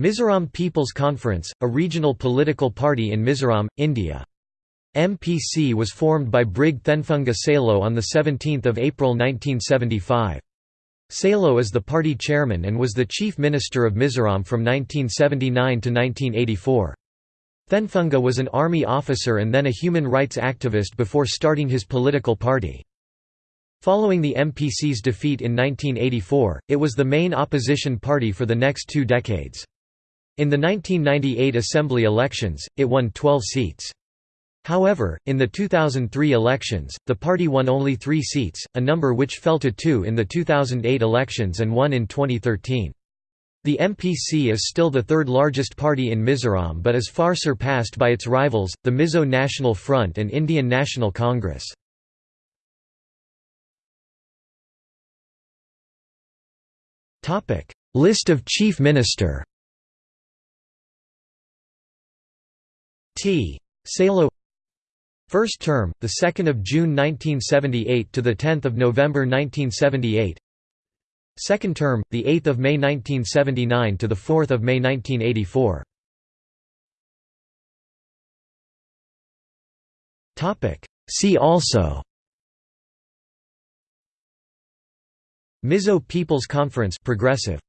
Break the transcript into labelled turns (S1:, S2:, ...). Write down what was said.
S1: Mizoram People's Conference, a regional political party in Mizoram, India. MPC was formed by Brig Thenphunga Sailo on 17 April 1975. Sailo is the party chairman and was the chief minister of Mizoram from 1979 to 1984. Thenphunga was an army officer and then a human rights activist before starting his political party. Following the MPC's defeat in 1984, it was the main opposition party for the next two decades. In the 1998 Assembly elections, it won 12 seats. However, in the 2003 elections, the party won only three seats, a number which fell to two in the 2008 elections and one in 2013. The MPC is still the third largest party in Mizoram but is far surpassed by its rivals, the Mizo National Front and Indian National Congress. List of Chief Minister T. Sailo First term, the 2nd of June 1978 to the 10th of November 1978. Second term, the 8th of May 1979 to the 4th of May 1984. Topic. See also. Mizo People's Conference Progressive